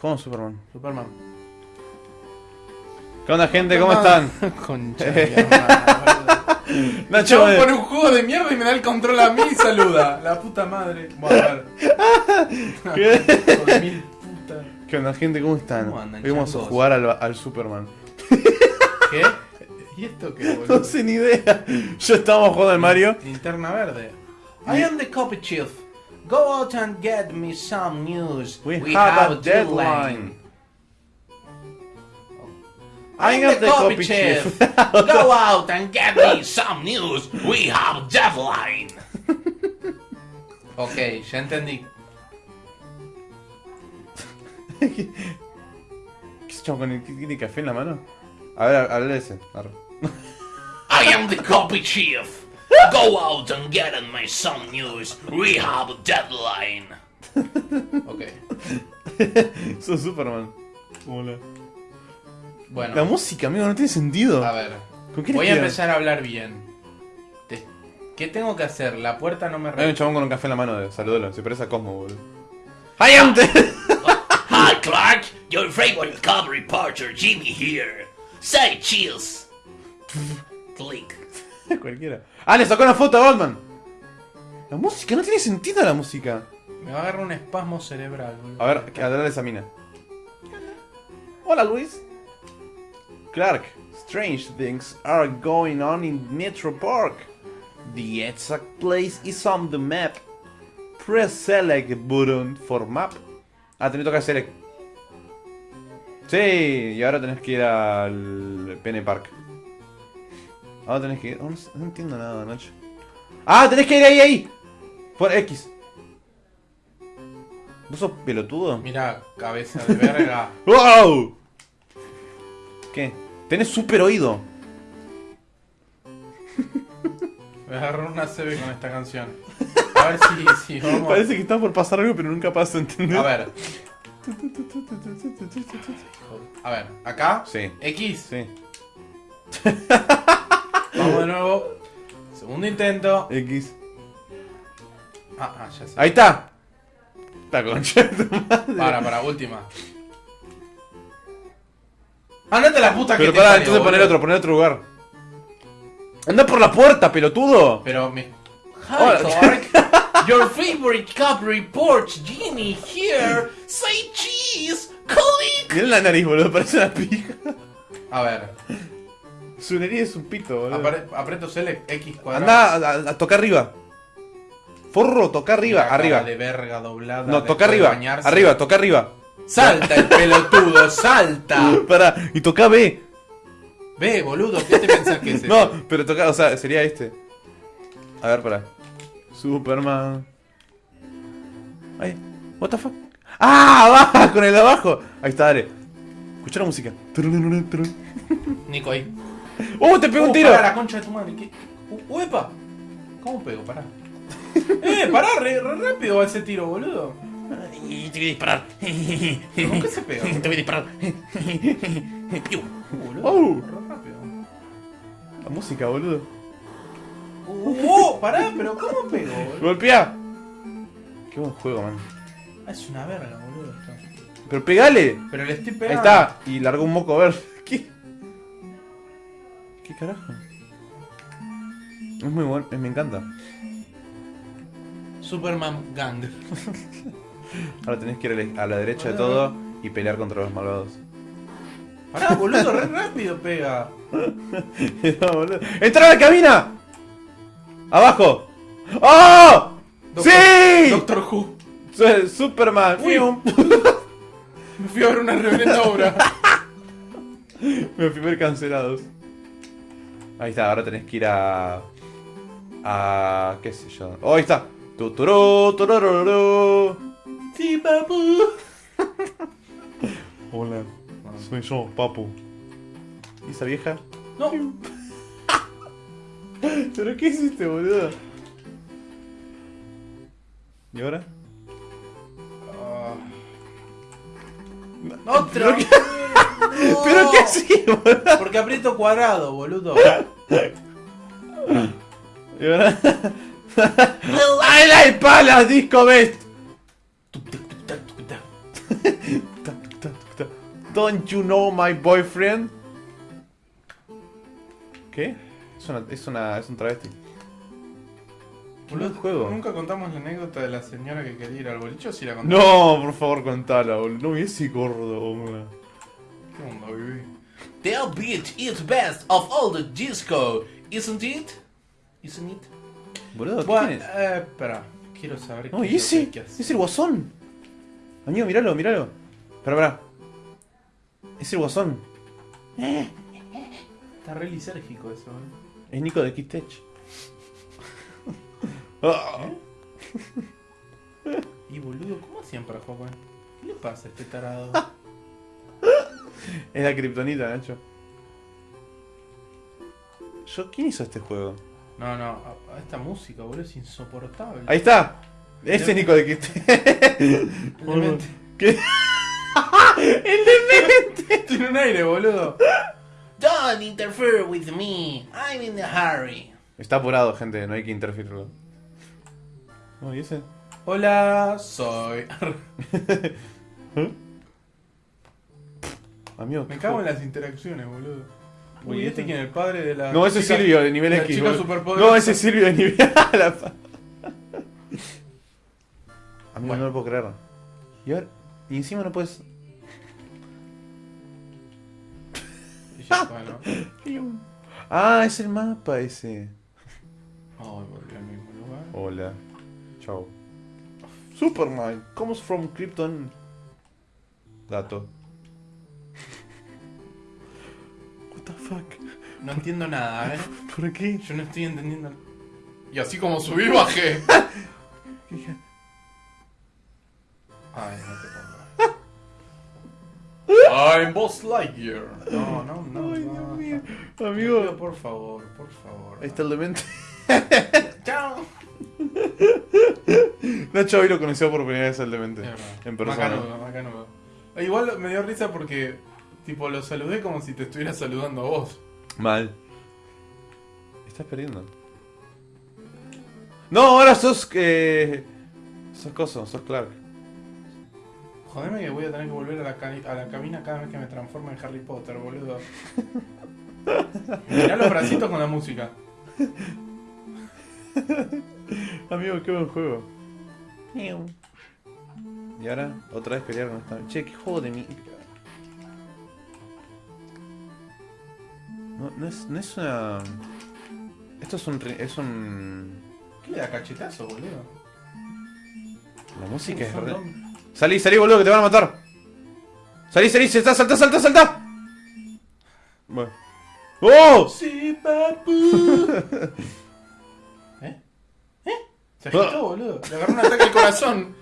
Jugamos Superman. Superman. ¿Qué onda, gente? ¿Cómo están? Concha boludo. Nacho, Chabón eh, pone un juego de mierda y me da el control a mí y saluda. La puta madre. Bueno, a ver. ¿Qué? Hijo de mil puta. ¿Qué onda, gente? ¿Cómo están? ¿Cómo andan, Hoy vamos a jugar al, al Superman. ¿Qué? ¿Y esto qué, No boludo? sé ni idea. Yo estábamos jugando al Mario. Linterna verde. I am the copy chief. Go out and get me some news. We, have, a deadline. I am the copy chief. Go out and get me some news. We have deadline. Ok, ya entendí. ¿Qué se chavo con el tiene café en la mano? A ver, habla ese. I am the copy chief. Go out and get me some news. We have a deadline. Ok. Sos Superman. Hola. Bueno, La música, amigo, no tiene sentido. a ver. ¿Con qué Voy a empezar a hablar bien. Te- ¿Qué tengo que hacer? La puerta no me Hay un chabón con un café en la mano, de, salúdalo, se parece a Cosmo, boludo. ¡Ay, antes! Hi, Clark. Your favorite cop reporter, Jimmy here. Say cheers. Cualquiera. ¡Ah, le sacó una foto a Batman! La música, no tiene sentido la música. Me va a agarrar un espasmo cerebral. boludo. A ver, que hablar de esa mina. Hola, Luis. Clark, strange things are going on in Metro Park. The exact place is on the map. Press select button for map. Ah, tenés que tocar select. Sí, y ahora tenés que ir al Pene Park. Ahora tenés que ir. oh, no, entiendo nada, Nacho. Ah, tenés que ir ahí, ahí. Por X. ¿Vos sos pelotudo? Mira, cabeza de verga. ¡Wow! ¿Qué? Tenés super oído. Me agarró una CB con esta canción. A ver si, si vamos. Parece que está por pasar algo, pero nunca pasa, ¿entendés? A ver. A ver, acá. Sí. X. Sí. Vamos de nuevo. Segundo intento. X. Ah, ah, ya sé. Ahí está. Está concha de tu madre. Para, para, última. Andate la puta que Pero te pará, entonces poner otro, poner otro lugar. Anda por la puerta, pelotudo. Pero me. Hi, Hola. Clark. Your favorite cop reports, Jimmy here. Say cheese. Click. Mirá la nariz, boludo, parece una pija. A ver. Su nariz es un pito, boludo. apre- aprieto select X cuadrado. Anda a, a- a tocar arriba. Forro, toca arriba, arriba. de verga doblada. No, toca arriba. Arriba, toca arriba. Salta el pelotudo, salta. Pará, y toca B. Ve, boludo, ¿qué te pensás que es No, pero toca, o sea, sería este. A ver, pará. Superman. Ay, what the fuck. ¡Ah! ¡Va! Con el de abajo. Ahí está, dale. Escucha la música. Nico ahí. ¡Oh! ¡Te pegó un Uh, tiro! pará, la concha de tu madre. ¿qué? Uh, ¡Uepa! ¿Cómo pego? Pará. ¡Eh! Pará, re, re rápido va ese tiro, boludo. Y te voy a disparar. ¿Cómo que se pega? Te voy a disparar. Piu. Boludo. Oh. Re rápido. La música, boludo. Uh, uh, pará, pero ¿cómo pego, boludo? ¡Golpea! Qué buen juego, man. Ah, es una verga, boludo. esto. Pero pegale. Pero le estoy Ahí pegando. está. Y largó un moco verde. ¿Qué? ¿Qué carajo? Es muy bueno, me encanta. Superman Gang. Ahora tenés que ir a la- derecha de todo y pelear contra los malvados. Pará, boludo, re rápido pega. No, boludo. ¡Entra a la cabina! ¡Abajo! ¡Oh! Doctor- ¡Sí! Doctor Who. Su- Superman. Uy. Fium. Me fui a ver una reverenda obra. Me fui a ver cancelados. Ahí está, ahora tenés que ir a. a. qué sé yo. Oh, ahí está. Tuturú, turururú. Sí, papu. Hola, soy yo, papu. ¿Y esa vieja? No. ¿Pero qué hiciste, boludo? ¿Y ahora? Otro. ¿Pero qué, ¿Pero qué hacía, boludo? Porque aprieto cuadrado, boludo. ¡Ay, la espalda, disco best! Don't you know my boyfriend? ¿Qué? Es una, es una, es un travesti. Buen juego. Nunca contamos la anécdota de la señora que quería ir al boliche o si la contamos. No, por favor, contala, boludo. No, ese gordo, boludo. ¿Qué onda, bebé? The beat is best of all the disco, isn't it? Isn't it? Boludo, ¿qué Bueno, tienes? eh, espera. Quiero saber No, qué es lo que hay ese, que es el guasón. Amigo, míralo, míralo. Espera, espera. Es el guasón. Está re lisérgico eso, ¿eh? Es Nico de Kid Tech. Ah. Y boludo, ¿cómo hacían para jugar con él? ¿Qué le pasa a este tarado? Es la kriptonita, Nacho. Yo, ¿quién hizo este juego? No, no, a, a esta música, boludo, es insoportable. Ahí está. Ese es Nico de Kid Tech. Demente. ¿Qué? Tiene un aire, boludo. Don't interfere with me. I'm in a hurry. Está apurado, gente, no hay que interferirlo. No, ¿y ese? Hola, soy. Amigo, Me ¿qué cago en las interacciones, boludo. Uy, Uy, este este- quién es el padre de la. No, ese es chica- Silvio de nivel X. No, ese es Silvio de nivel. La pa- Amigo, Bueno. no lo puedo creer. Y ahora. Y encima no puedes. Y ya está, ¿no? Ah, es el mapa ese. Ay, volví al mismo lugar. Hola. Chao. Superman comes from Krypton. Dato. The fuck? No entiendo nada, ¿eh? ¿Por qué? Yo no estoy entendiendo. Y así como subí, bajé. Ay, no te pongo. I'm Boss Lightyear. No, no, no. Ay, no. Dios mío. Amigo, por favor, por favor. Ahí está el demente. Chao. Nacho hoy lo conoció por primera vez al demente. En persona. Macanudo. Eh, Igual me dio risa porque, tipo, lo saludé como si te estuviera saludando a vos. Mal. Estás perdiendo. No, ahora sos que. sos coso, sos Clark. Jodeme que voy a tener que volver a la, a la cabina cada vez que me transforme en Harry Potter, boludo. Mirá los bracitos con la música. Amigo, qué buen juego. Y ahora, otra vez pelear con esta. Che, qué juego de mi. No, no es, no es una. Esto es un. Es un. ¿Qué le da cachetazo, boludo? La música es re. Salí, salí, boludo, que te van a matar. Salí, salí, salta, salta, salta, salta. Bueno. ¡Oh! Sí, papu. ¿Eh? ¿Eh? Se agitó, boludo. Le agarró un ataque al corazón.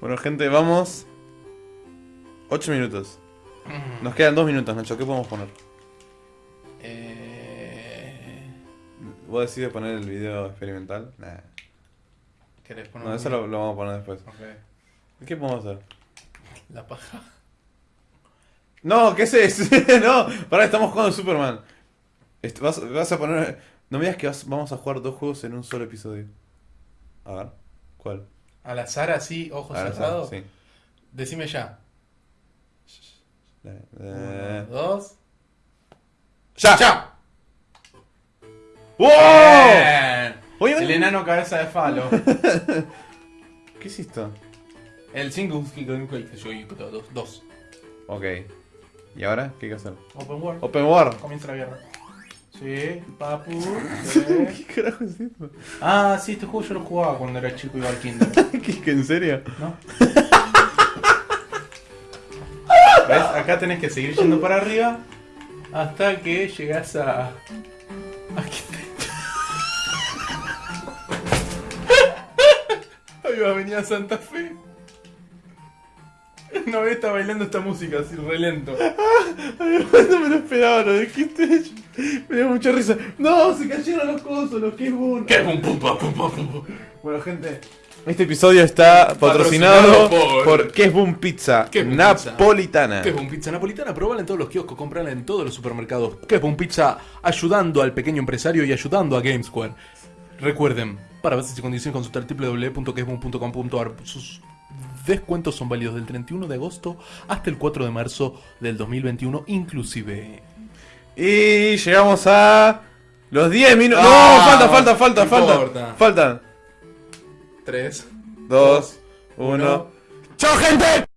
Bueno, gente, vamos. 8 minutos. Nos quedan 2 minutos, Nacho. ¿Qué podemos poner? Eh... ¿Vos decides poner el video experimental? Nah. ¿Querés poner No, eso lo, lo vamos a poner después. Ok. ¿Qué podemos hacer? La paja. No, ¿qué es eso? no, pará, estamos jugando Superman. Vas, vas a poner. No me digas que vas- vamos a jugar dos juegos en un solo episodio. A ver, ¿cuál? Al azar así, ojos cerrados. sí. Decime ya. Uno, dos. ¡Ya! ¡Ya! ¡Wow! Bien. Oye, El enano cabeza de falo. ¿Qué es esto? El single soy dos. Dos. Ok. ¿Y ahora? ¿Qué hay que hacer? Open World. Open War. Comienza la guerra. Sí, papu. sí. ¿Qué carajo es esto? Ah, sí, este juego yo lo jugaba cuando era chico y iba al kinder. ¿Qué, qué, en serio? ¿No? Acá tenés que seguir yendo para arriba hasta que llegás a. Ahí va a venir a Santa Fe. No está bailando esta música así re lento. No me lo esperaba, lo dijiste. Me dio mucha risa. No, se cayeron los cosos, los que es boom. ¿Qué? Pum, pum, pum, pum, pum. Bueno, gente. Este episodio está patrocinado, Patrocinado por- por ¿Qué es Boom Pizza? ¿Qué es Boom Pizza? Napolitana. ¿Qué es un pizza napolitana? Probala en todos los kioscos, comprala en todos los supermercados. ¿Qué es un pizza? Ayudando al pequeño empresario y ayudando a GameSquare. Recuerden, para bases y condiciones consultar www.quesboom.com.ar. Sus descuentos son válidos del 31 de agosto hasta el 4 de marzo del 2021 inclusive. Y llegamos a los 10 minutos. Ah, no, falta, falta, falta, falta. Faltan 3. 2, 1. ¡Chao, gente!